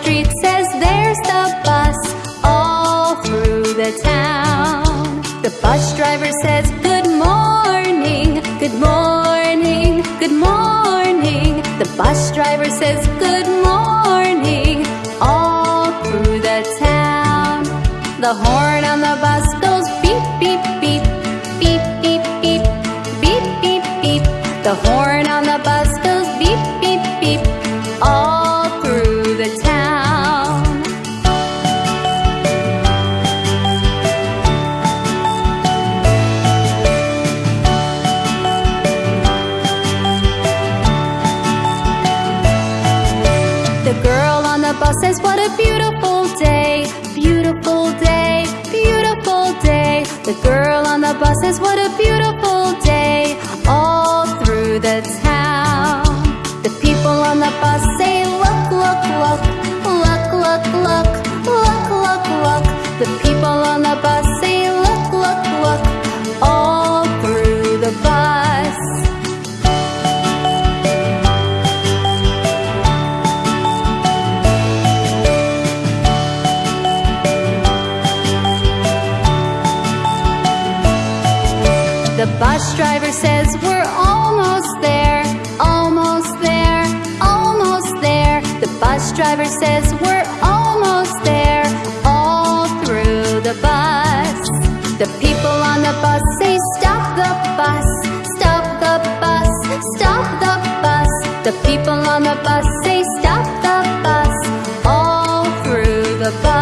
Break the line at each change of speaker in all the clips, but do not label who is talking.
street says there's the bus all through the town. The bus driver says good morning, good morning, good morning. The bus driver says good morning all through the town. The horn driver says we're almost there, almost there, almost there. The bus driver says we're almost there, all through the bus. The people on the bus say stop the bus, stop the bus, stop the bus. The people on the bus say stop the bus, all through the bus.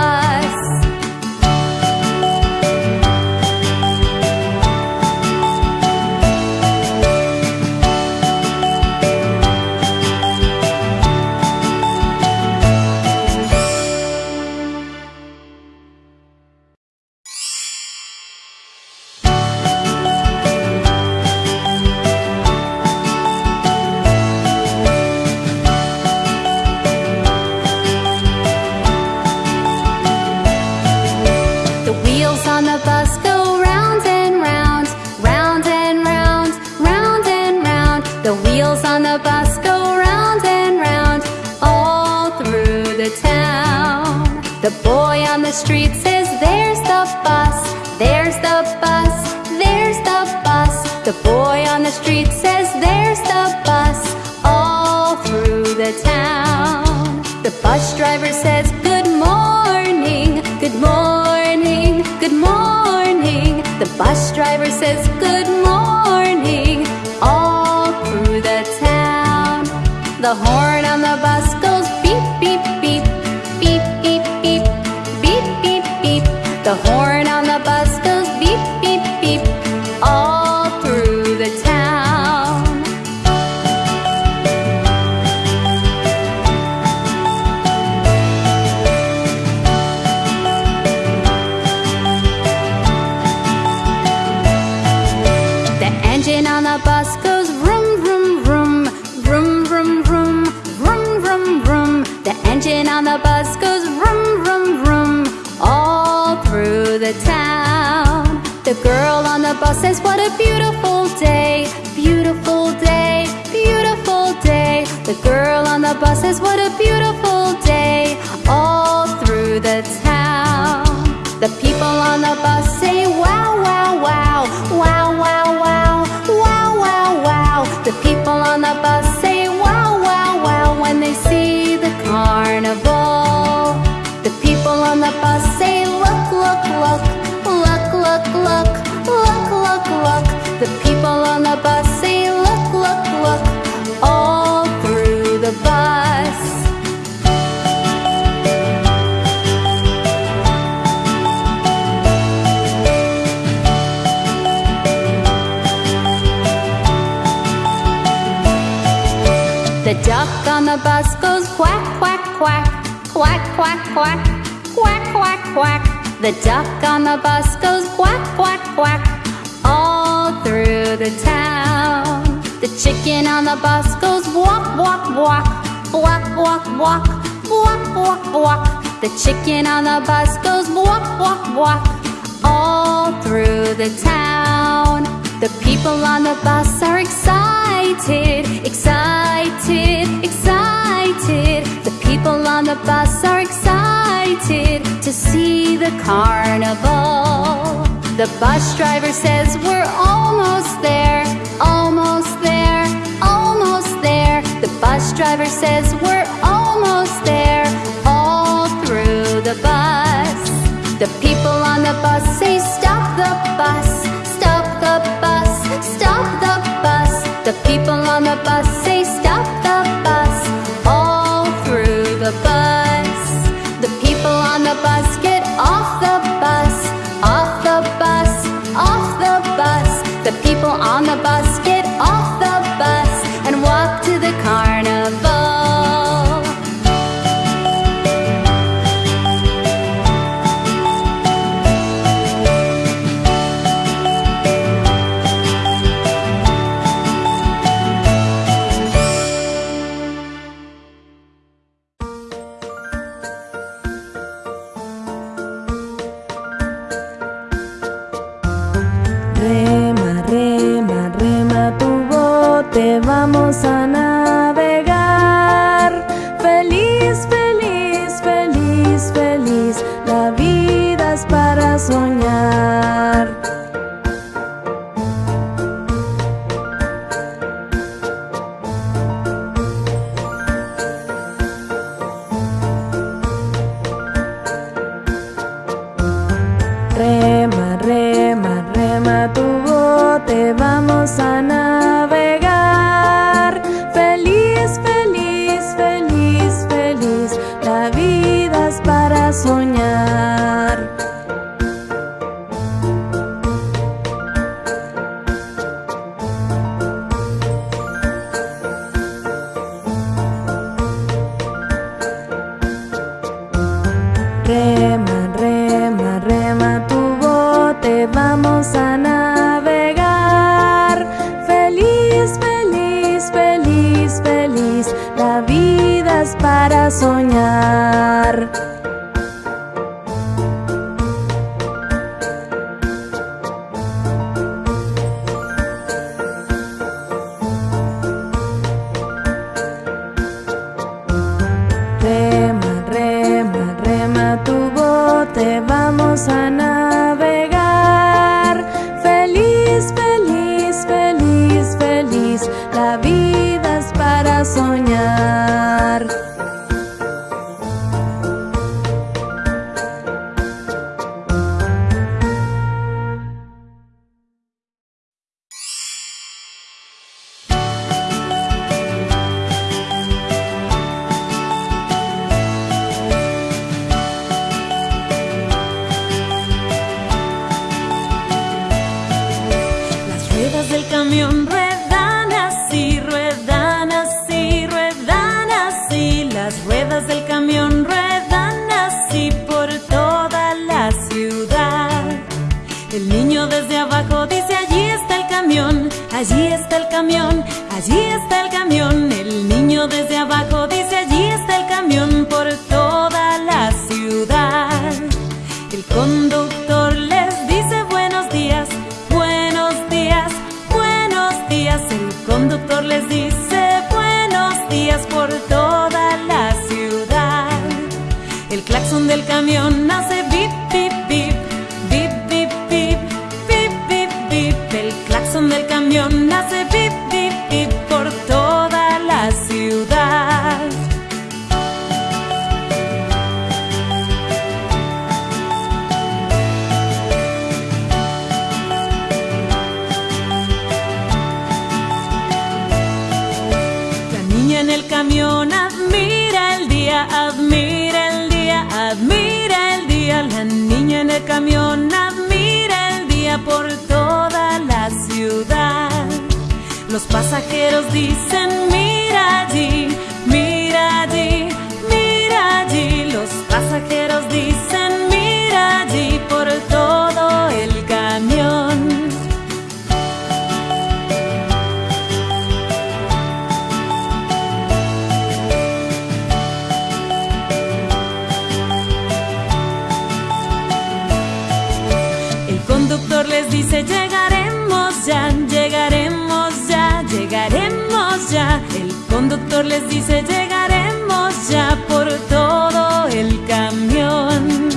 pasa. The duck on the bus goes quack, quack, quack all through the town. The chicken on the bus goes walk, walk, walk, walk, walk, walk, walk, walk, walk. The chicken on the bus goes walk, walk, walk all through the town. The people on the bus are excited, excited, excited. The people on the bus are excited excited to see the carnival. The bus driver says we're almost there, almost there, almost there. The bus driver says we're almost there, all through the bus. The people on the bus say stop the bus, stop the bus, stop the bus. The people on the bus
Llegaremos ya, llegaremos ya, llegaremos ya. El conductor les dice llegaremos ya por todo el camión.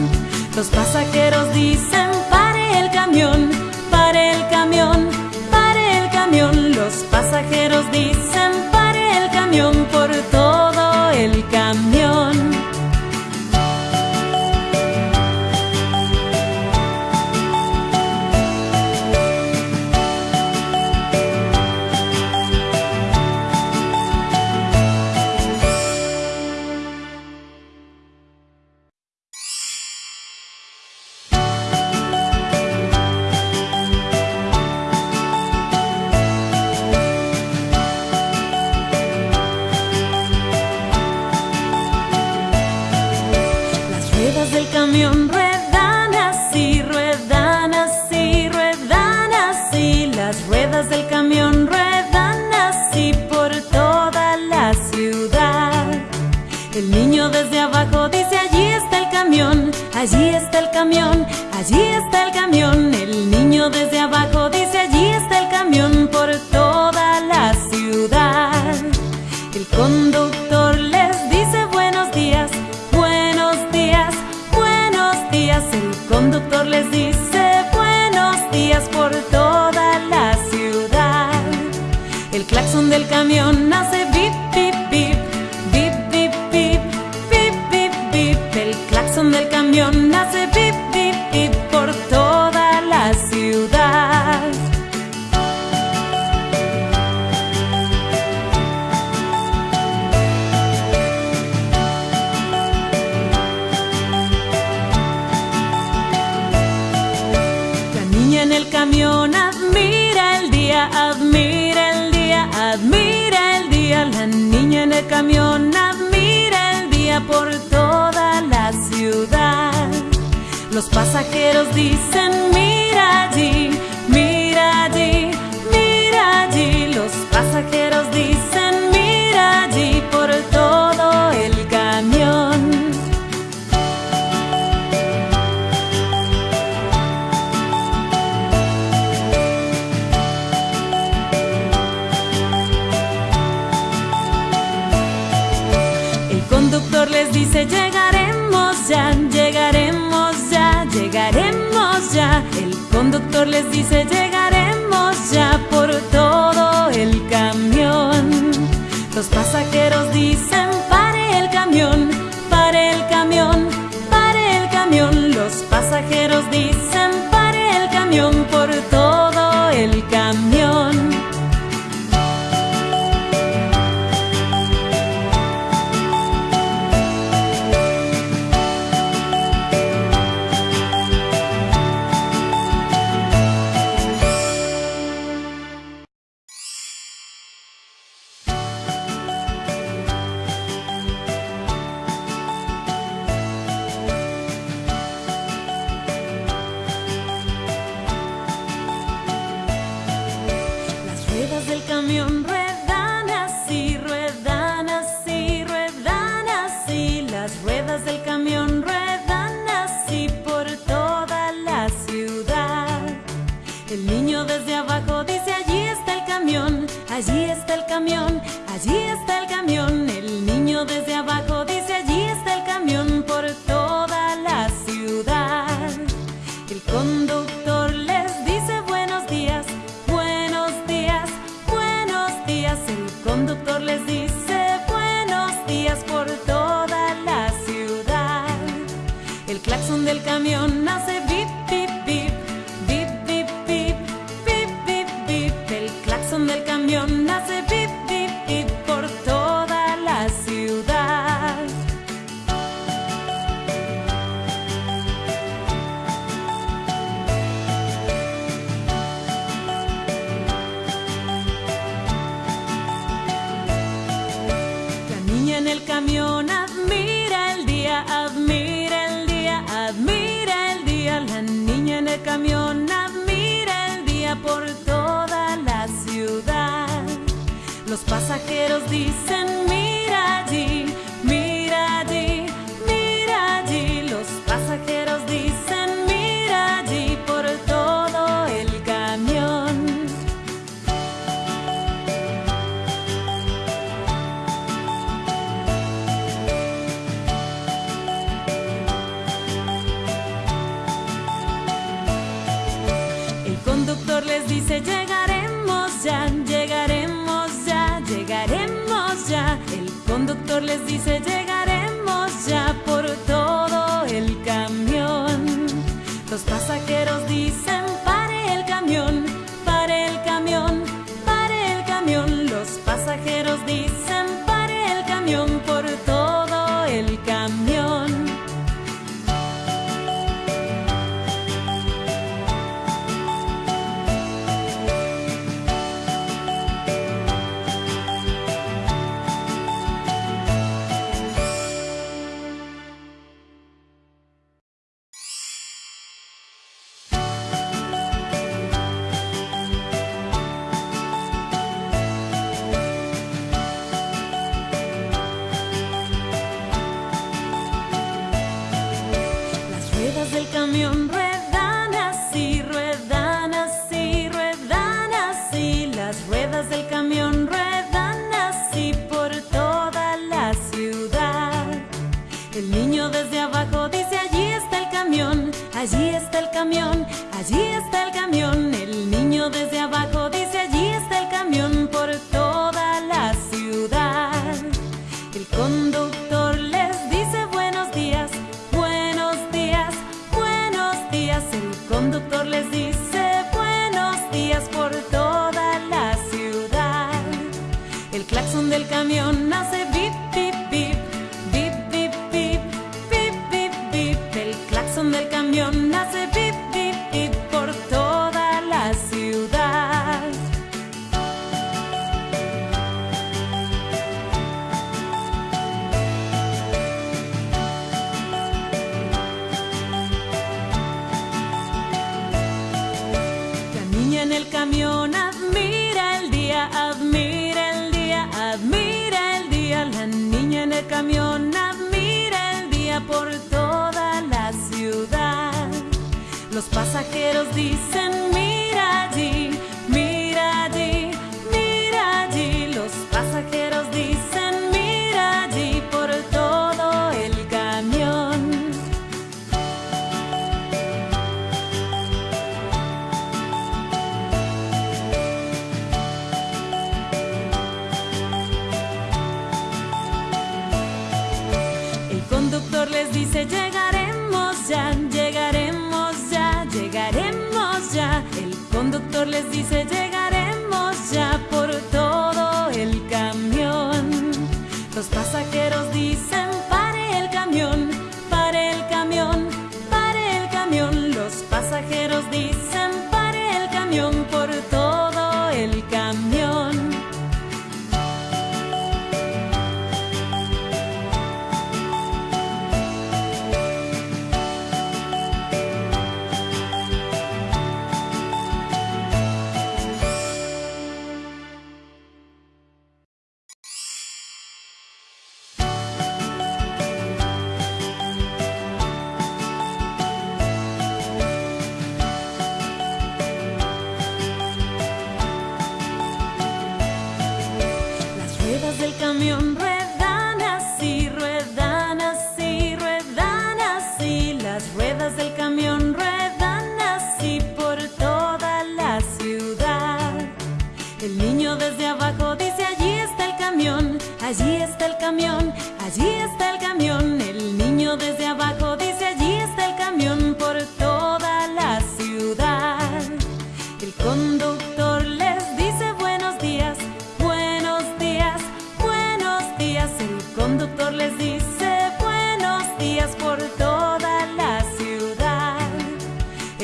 Los pasajeros dicen pare el camión, pare el camión, pare el camión. Los pasajeros dicen pare el camión por todo el camión.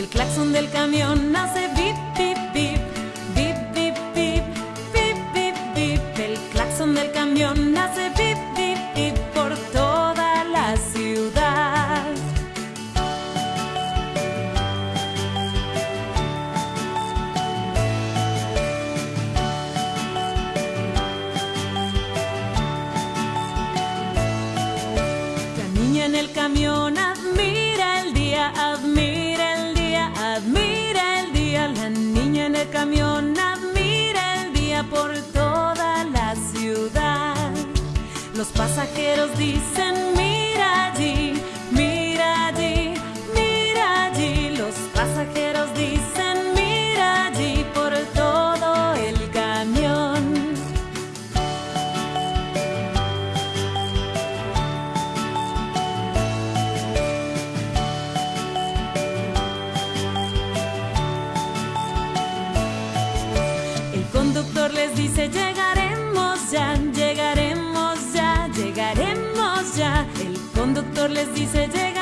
El claxon del camión hace vip pasajeros dicen veces dice
llega.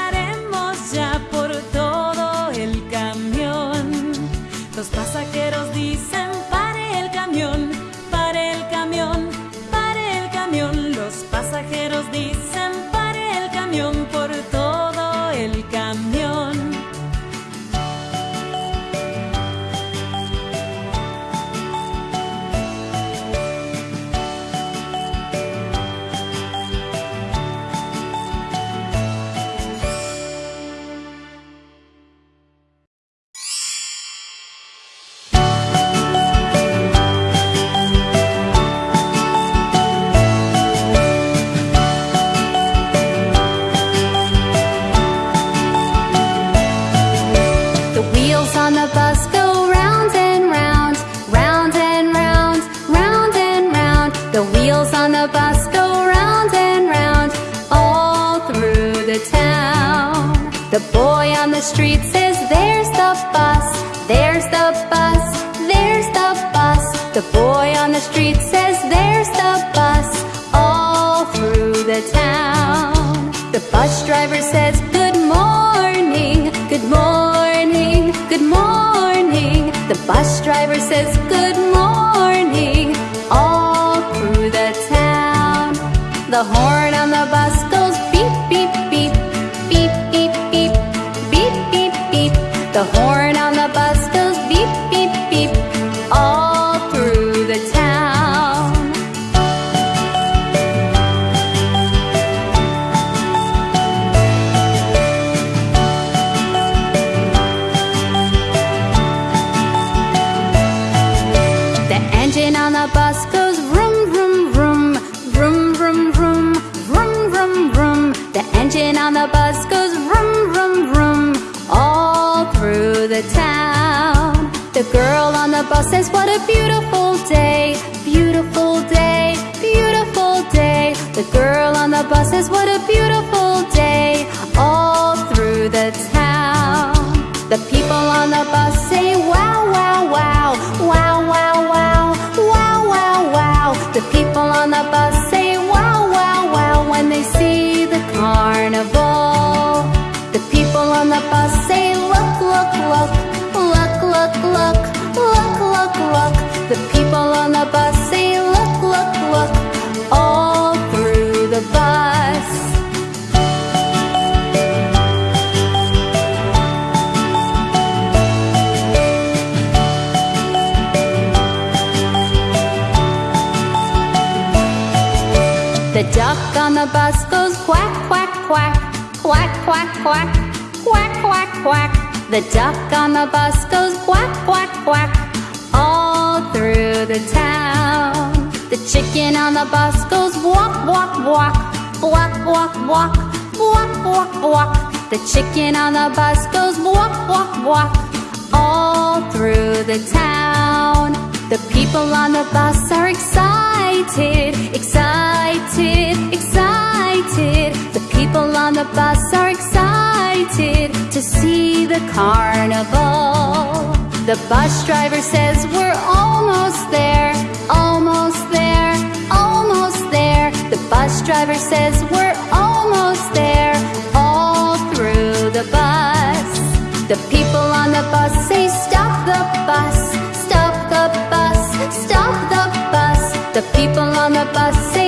The girl on the bus says, what a beautiful day, beautiful day, beautiful day. The girl on the bus says, what a beautiful day, all through the town. The people on the bus say, wow,
duck on the bus goes quack, quack, quack Quack, quack, quack Quack, quack, quack. The duck on the bus goes quack, quack, quack All through the town. The chicken on the bus goes walk, walk, walk Walk, walk, walk Walk, walk, walk. The chicken on the bus goes walk, walk, walk All through the town. The people on the bus are excited Excited, excited excited. The people on the bus are excited To see the carnival. The bus driver says we're almost there Almost there, almost there. The bus driver says we're almost there All through the bus. The people on the bus say The people on the bus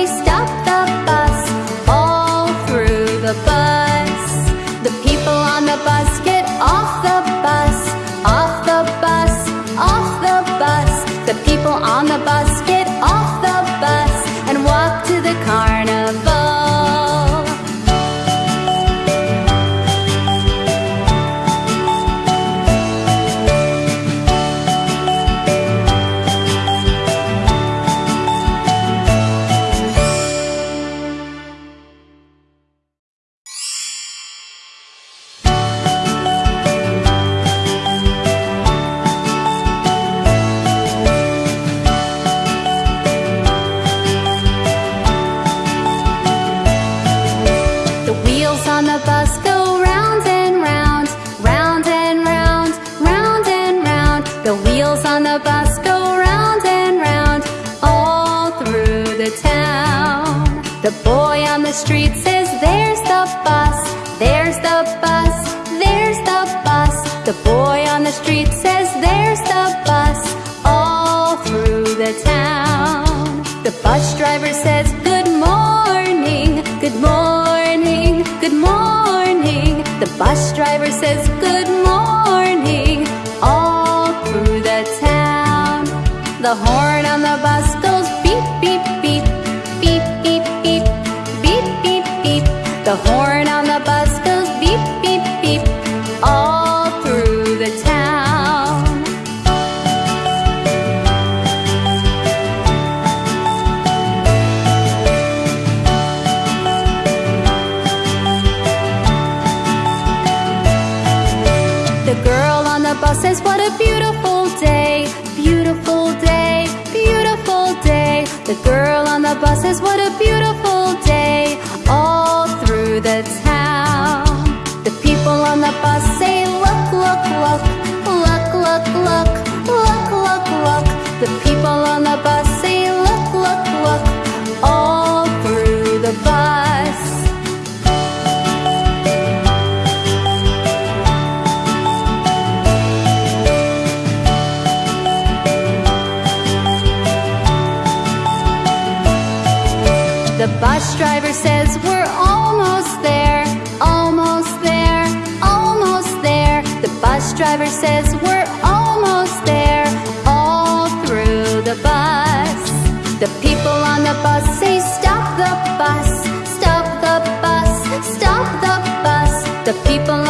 The bus driver says, Good bus driver says we're almost there, almost there, almost there. The bus driver says we're almost there, all through the bus. The people on the bus say stop the bus, stop the bus, stop the bus. The people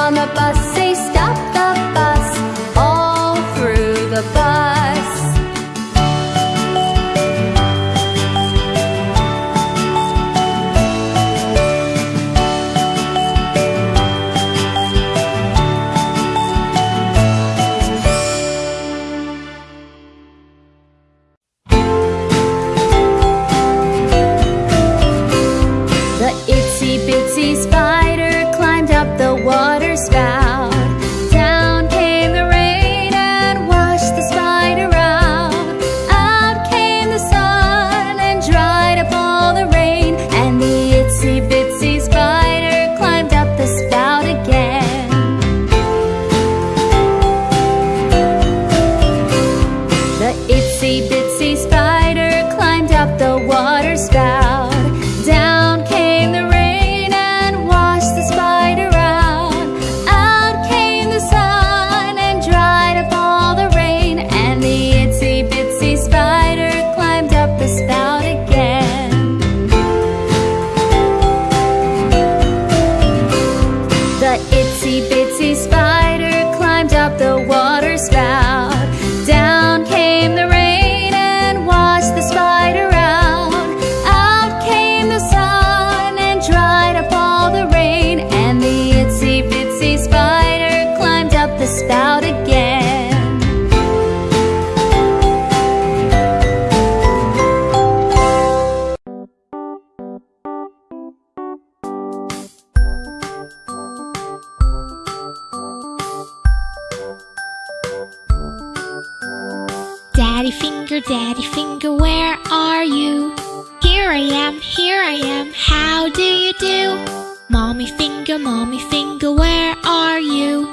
Daddy finger, daddy finger, where are you? Here I am, here I am, how do you do? Mommy finger, mommy finger, where are you?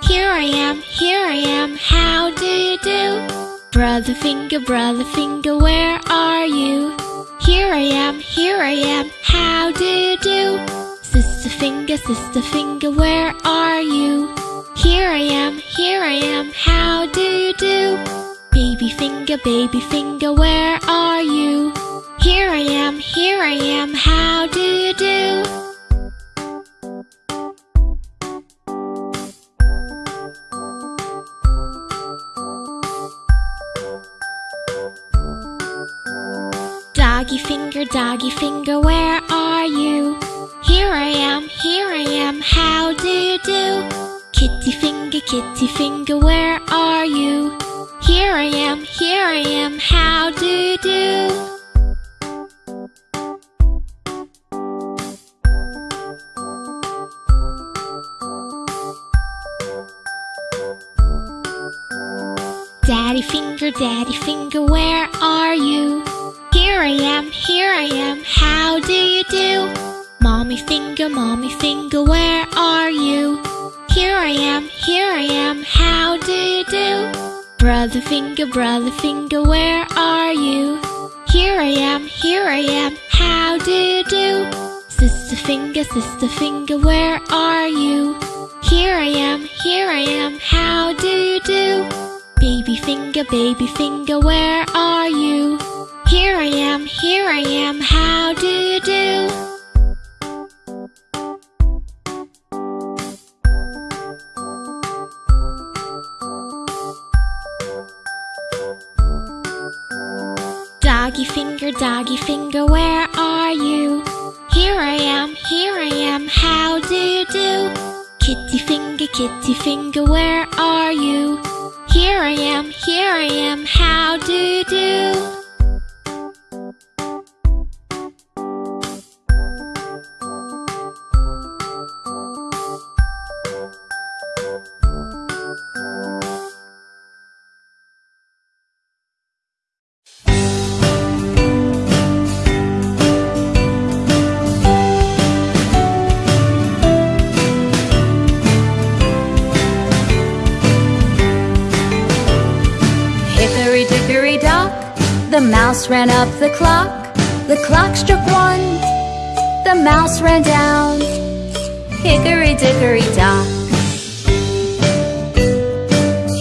Here I am, here I am, how do you do? Brother finger, brother finger, where are you? Here I am, here I am, how do you do? Sister finger, sister finger, where are you? Here I am, here I am, how do you do? Baby finger, baby finger, where are you? Here I am, here I am, how do you do? Doggy finger, doggy finger, where are you? Here I am, here I am, how do you do? Kitty finger, kitty finger, where are you? Here I am, here I am, how do you do? Daddy finger, daddy finger, where are you? Here I am, here I am, how do you do? Mommy finger, mommy finger, where are you? Here I am, here I am, how do you do? Brother finger, brother finger, where are you? Here I am, here I am, how do you do? Sister finger, sister finger, where are you? Here I am, here I am, how do you do? Baby finger, baby finger, where are you? Here I am, here I am, how do you do? Doggy finger, doggy finger, where are you? Here I am, here I am, how do you do? Kitty finger, kitty finger, where are you? Here I am, here I am, how do you do?
Mouse ran up the clock. The clock struck one, the mouse ran down. Hickory dickory dock.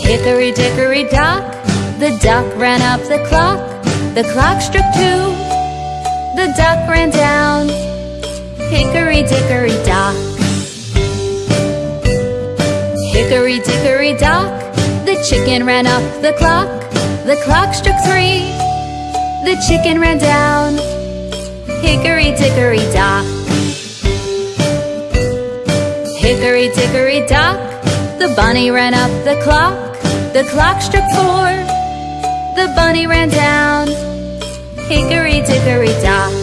Hickory dickory dock, the duck ran up the clock. The clock struck two, the duck ran down. Hickory dickory dock. Hickory dickory dock, the chicken ran up the clock. The clock struck three, the chicken ran down. Hickory dickory dock. Hickory dickory dock, the bunny ran up the clock. The clock struck four, the bunny ran down. Hickory dickory dock.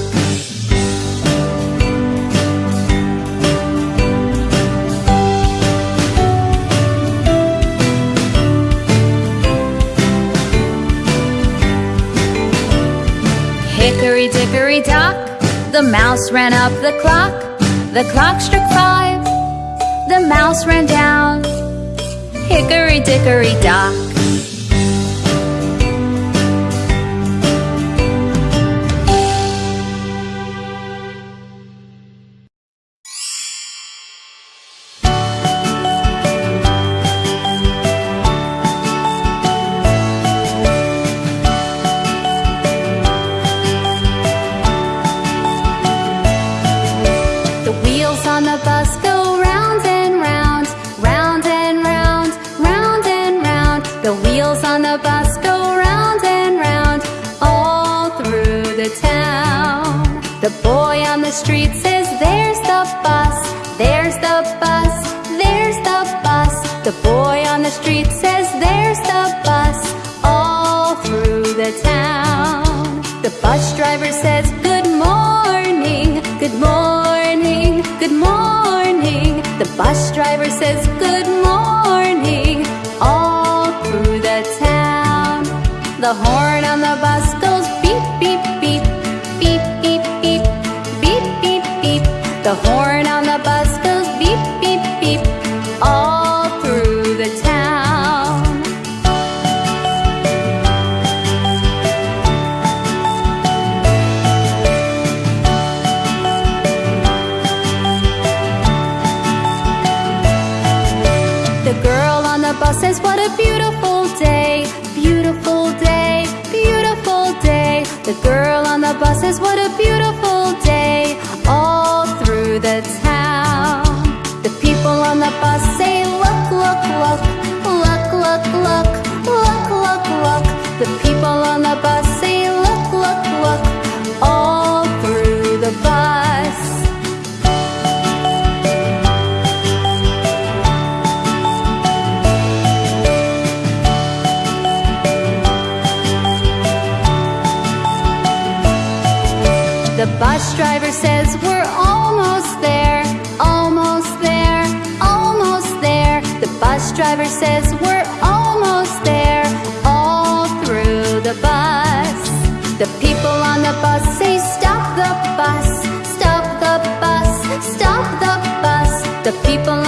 Dickory dock, the mouse ran up the clock. The clock struck five, the mouse ran down. Hickory dickory dock. keep on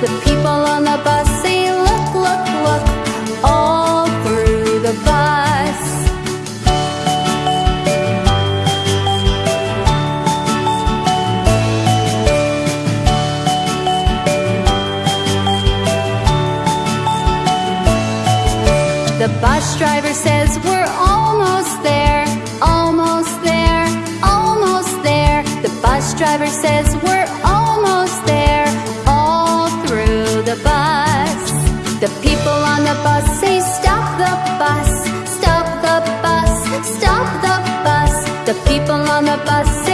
The people on the bus say, look, look, look, all through the bus. The bus driver says, we're almost there, almost there, almost there. The bus driver says, we're keep on on the bus.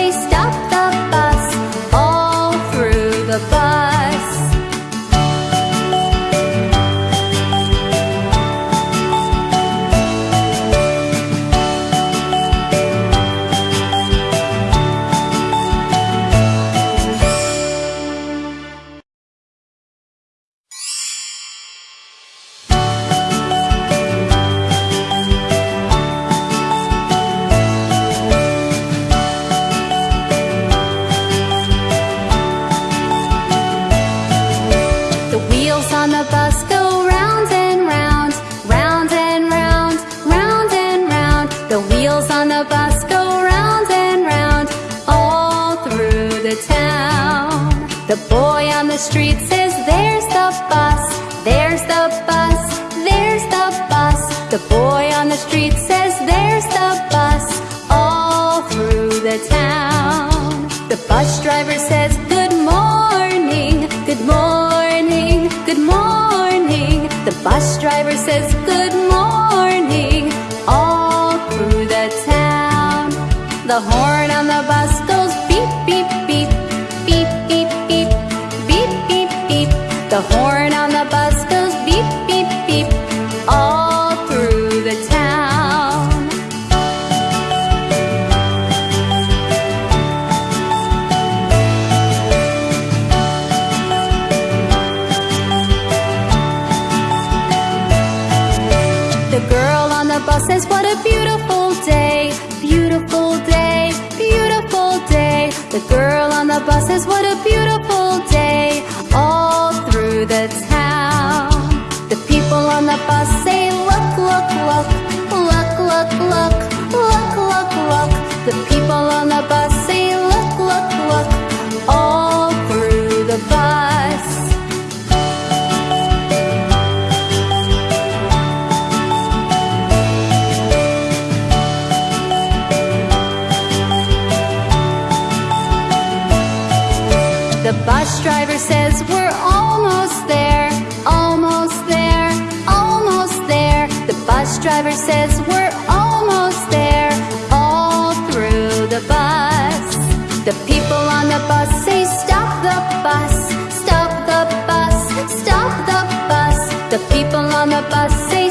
People on the bus say stop the bus, stop the bus, stop the bus. The people on the bus say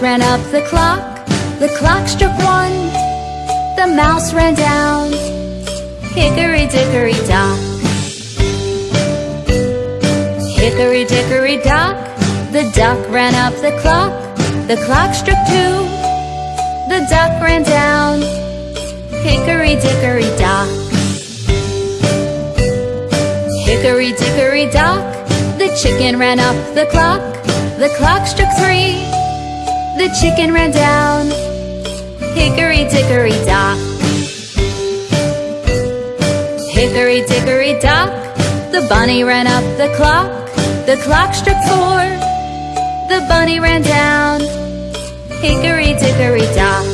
ran up the clock. The clock struck one. The mouse ran down. Hickory dickory dock. Hickory dickory dock. The duck ran up the clock. The clock struck two. The duck ran down. Hickory dickory dock. Hickory dickory dock. The chicken ran up the clock. The clock struck three. The chicken ran down. Hickory dickory dock. Hickory dickory dock. The bunny ran up the clock. The clock struck four. The bunny ran down. Hickory dickory dock.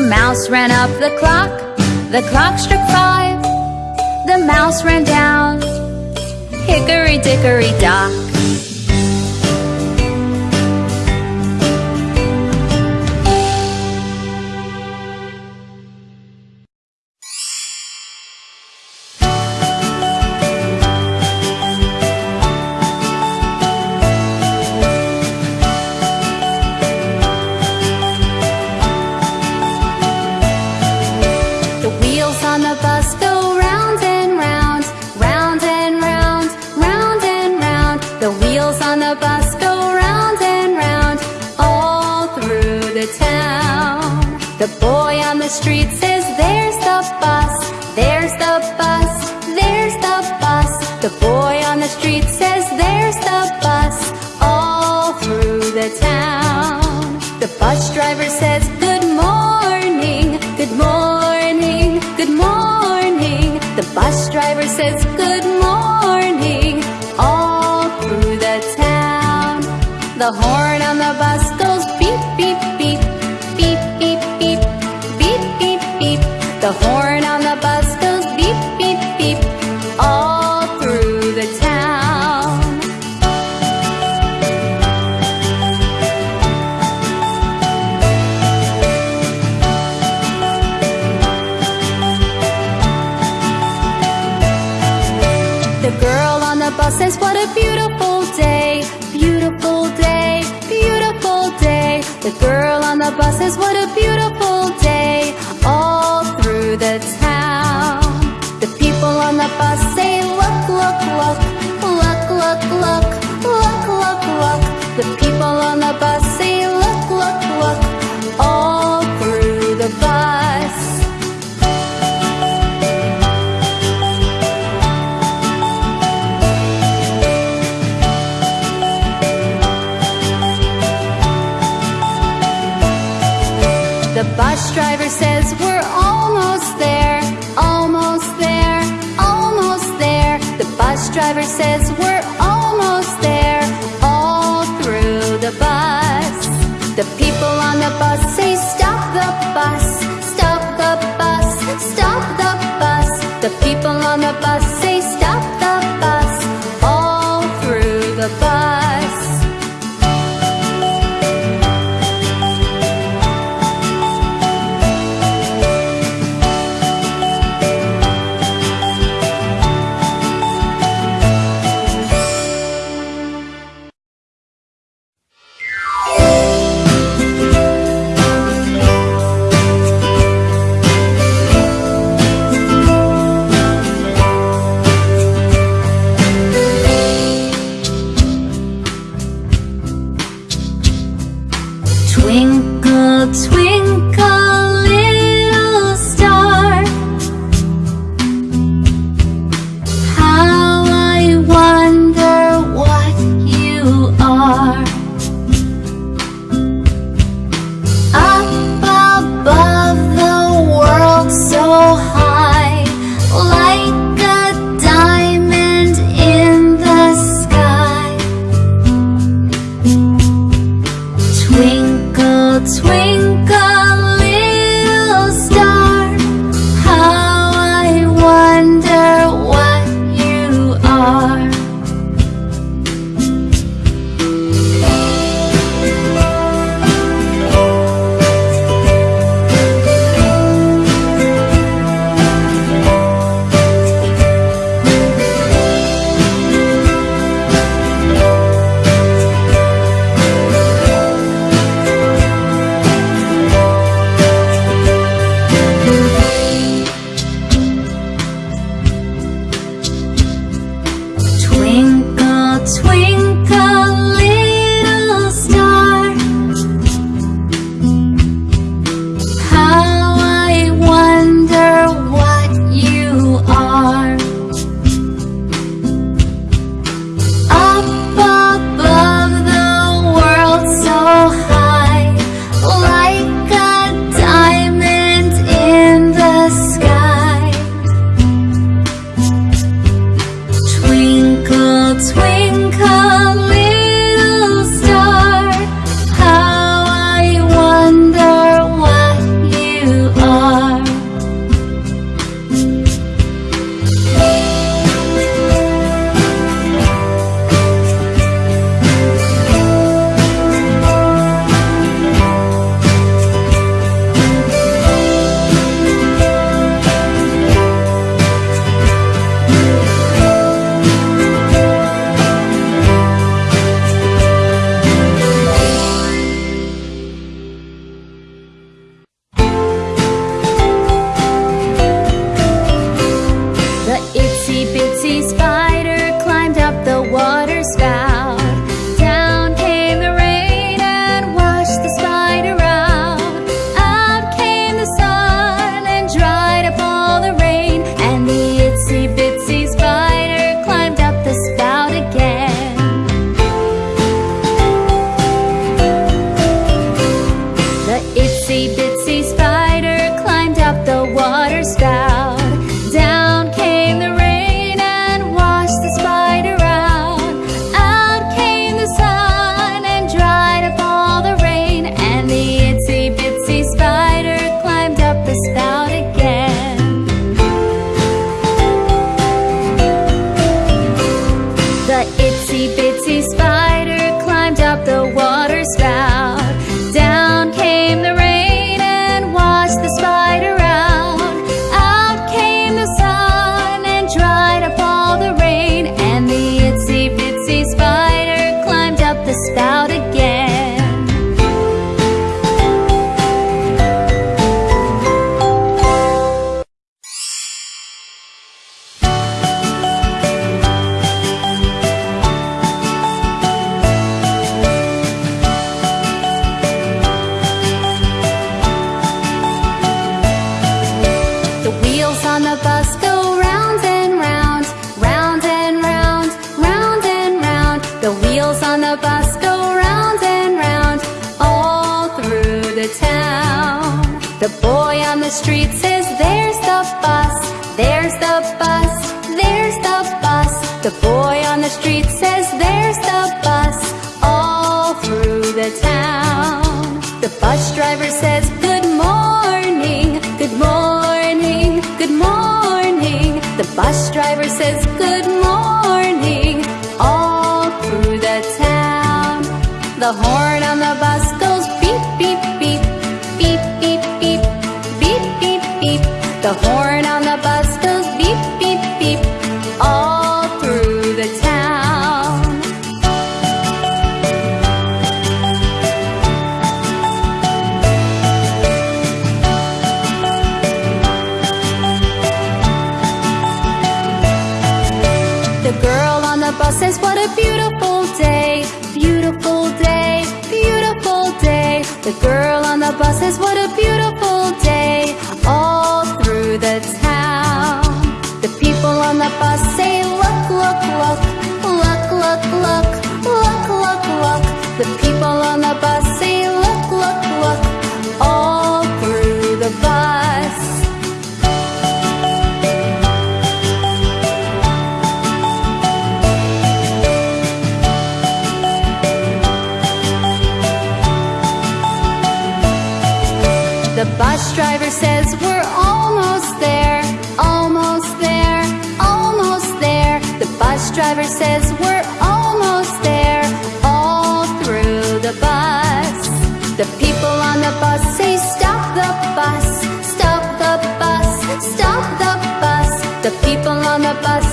The mouse ran up the clock, the clock struck five. The mouse ran down, hickory dickory dock. says, what a beautiful day, beautiful day, beautiful day. The girl on the bus says, what a beautiful já passei. says we're almost there, almost there, almost there. The bus driver says we're almost there, all through the bus. The people on the bus say stop the bus, stop the bus, stop the bus. The people on the bus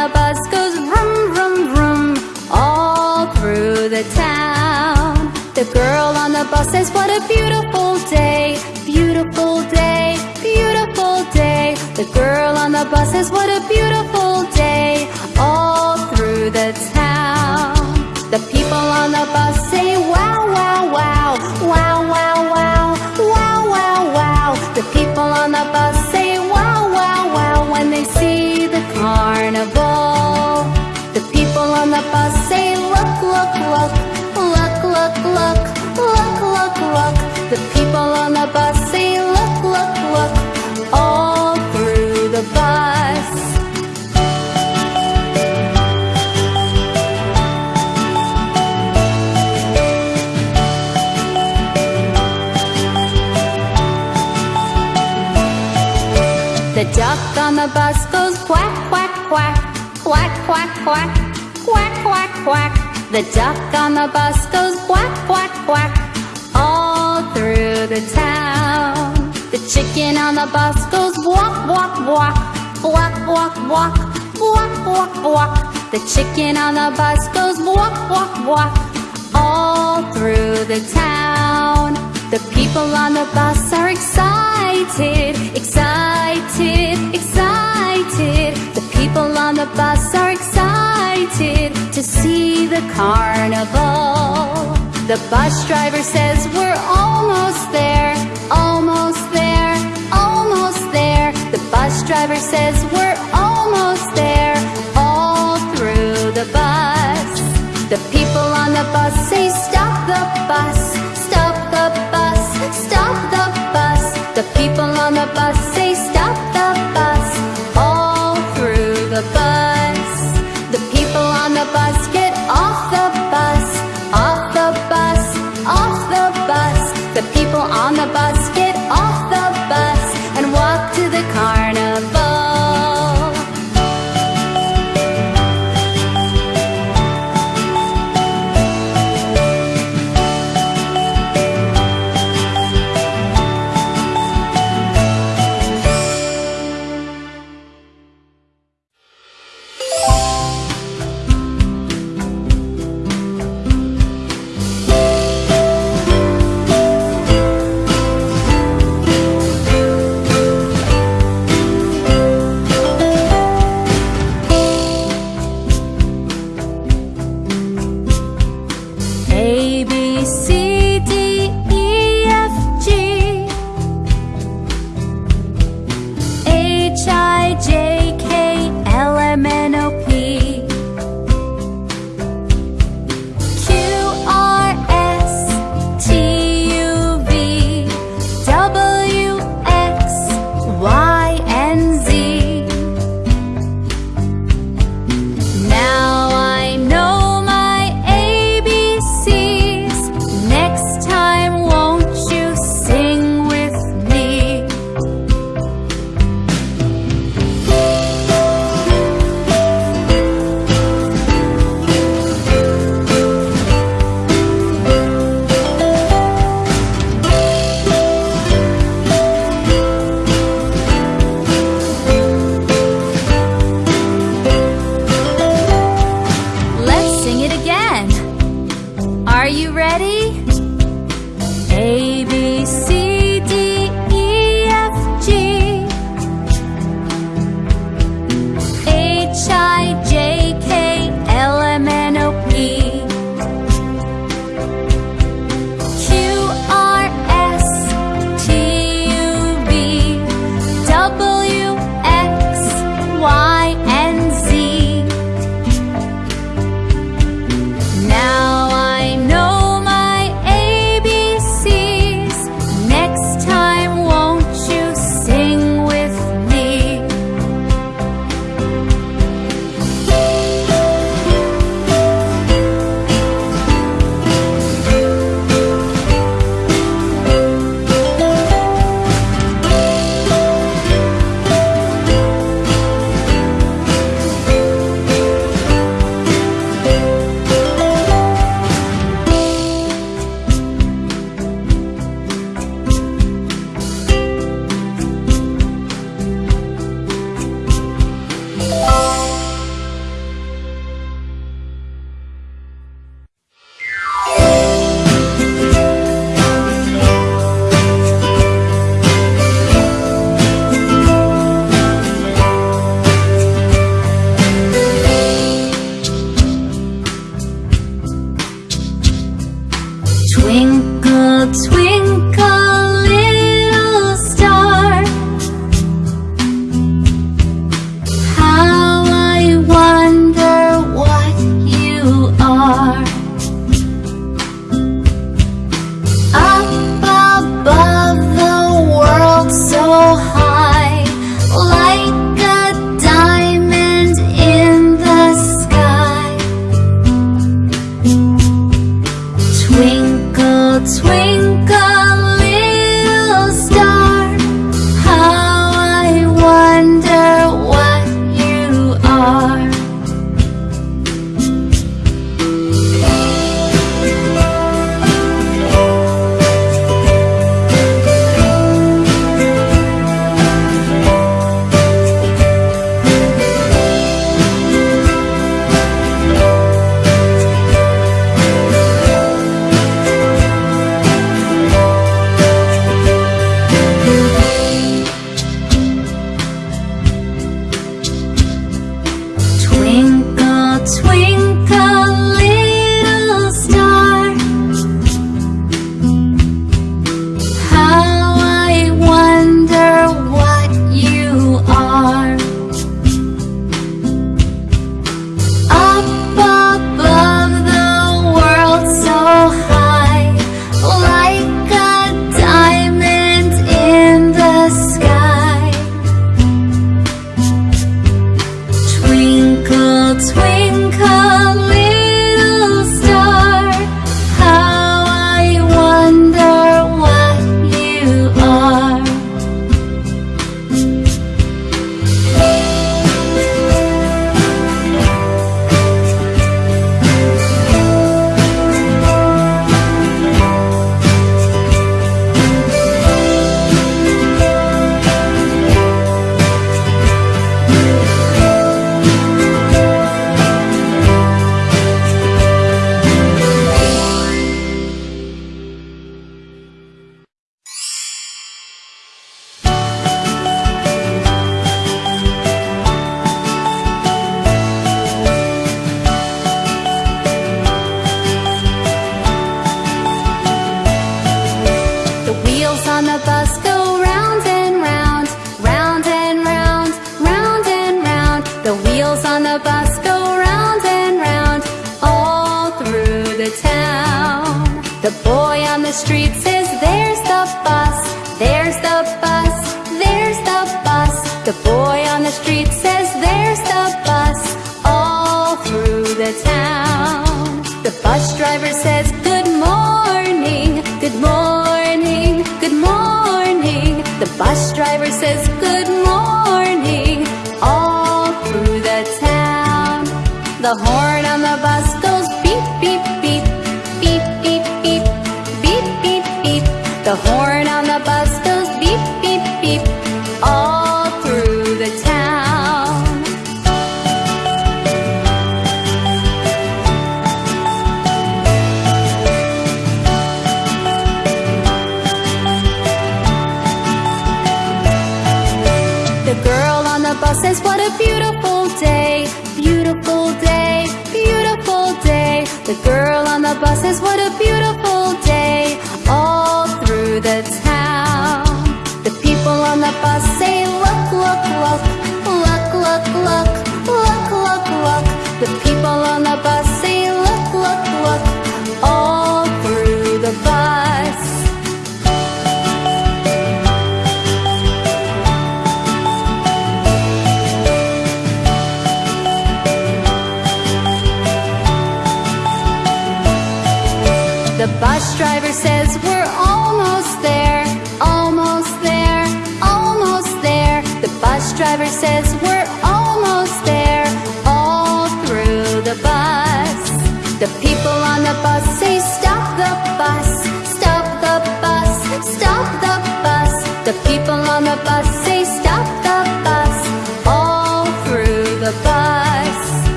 the bus goes vroom, vroom, vroom all through the town. The girl on the bus says, What a beautiful day, beautiful day, beautiful day. The girl on the bus says, What a beautiful day, all through the town. On the The duck on the bus goes quack, quack, quack, all through the town. The chicken on the bus goes walk, walk, walk, walk, walk, walk, walk, walk, walk. The chicken on the bus goes walk, walk, walk, all through the town. The people on the bus are excited, excited, excited. The people on the bus are excited to see the carnival. The bus driver says, We're almost there, almost there, almost there. The bus driver says, We're almost there, all through the bus. The people on the bus say, Stop the bus, stop the bus, stop the bus. The people on the bus say,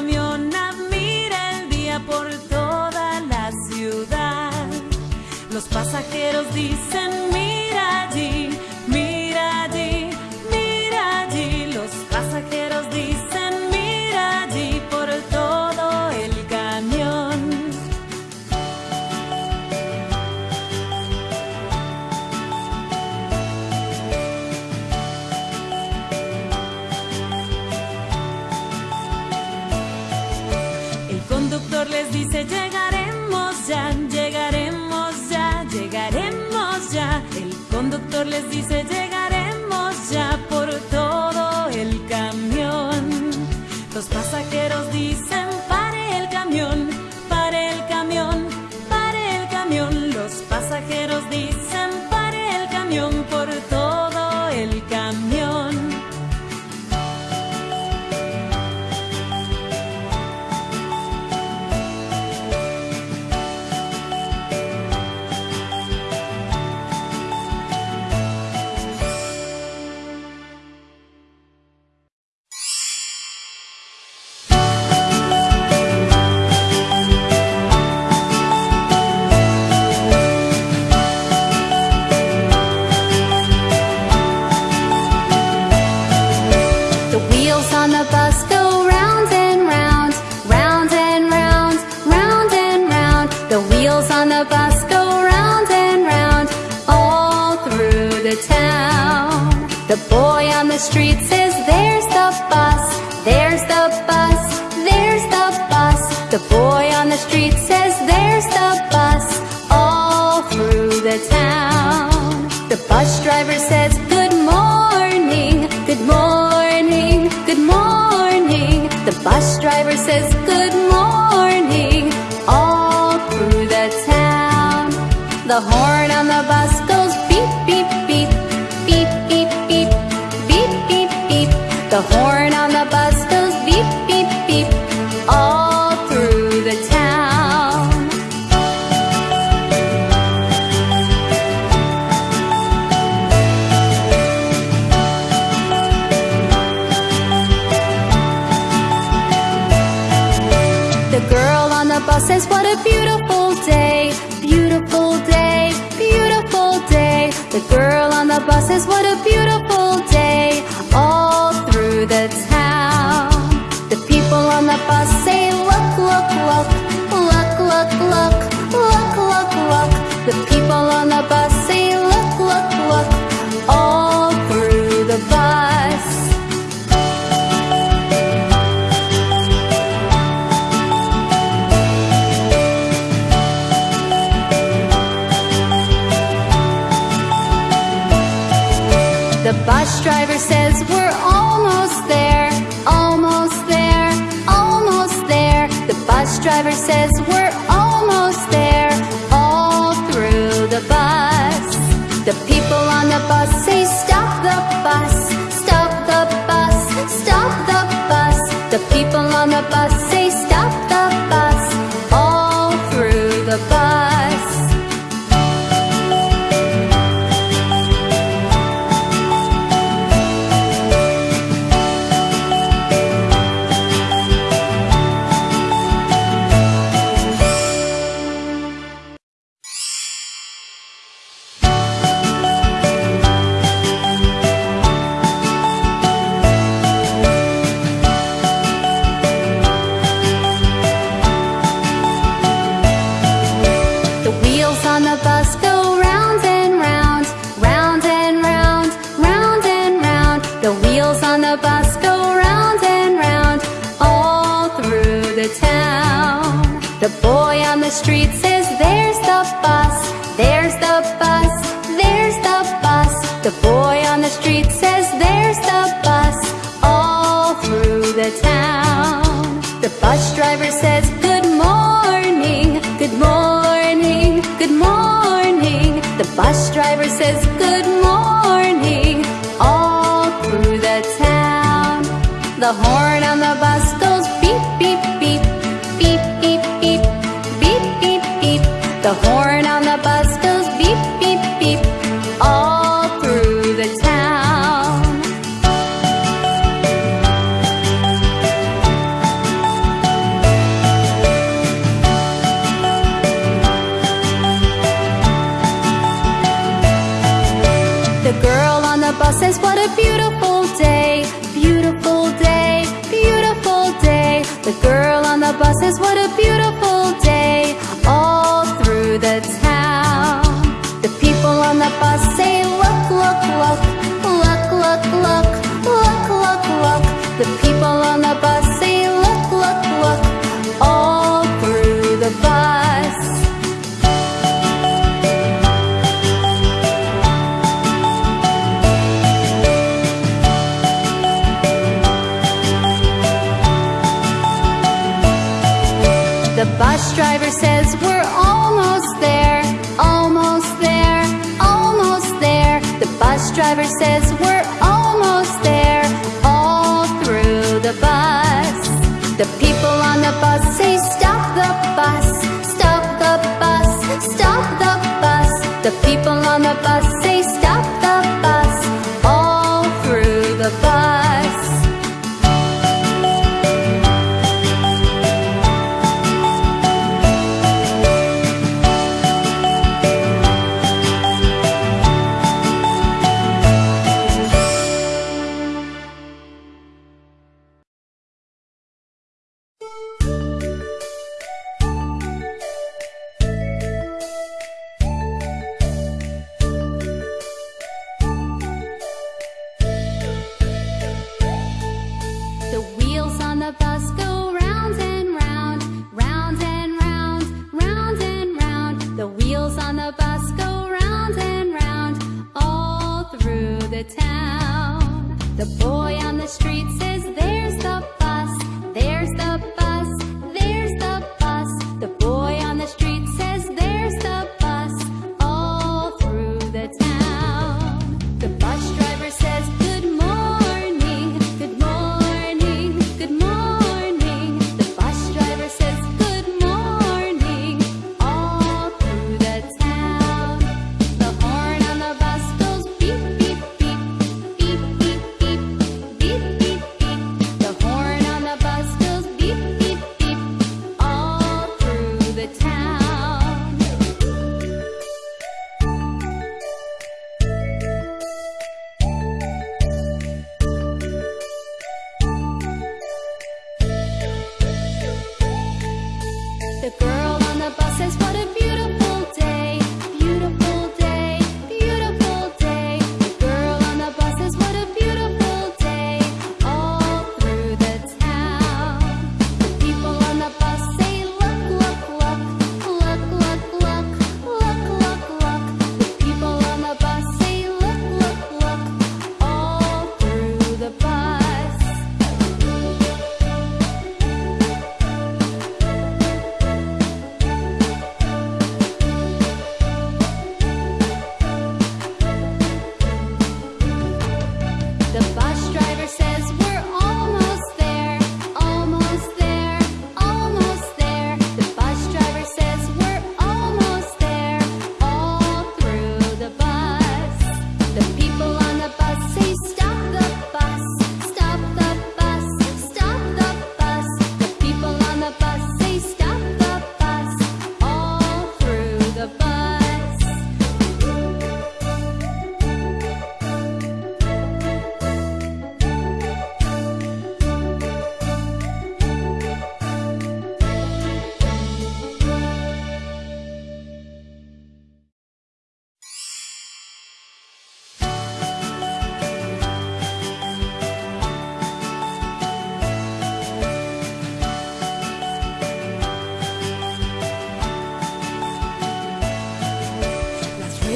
El camión admira el día por toda la ciudad. Los pasajeros dicen, mira allí. Señor les dice, llega.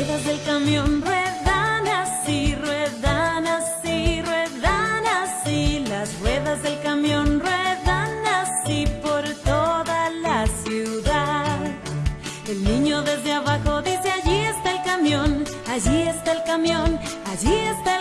ruedas del camión ruedan así, ruedan así, ruedan así. Las ruedas del camión ruedan así por toda la ciudad. El niño desde abajo dice, allí está el camión, allí está el camión, allí está el camión.